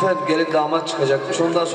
sonra gelin damat çıkacakmış. Ondan sonra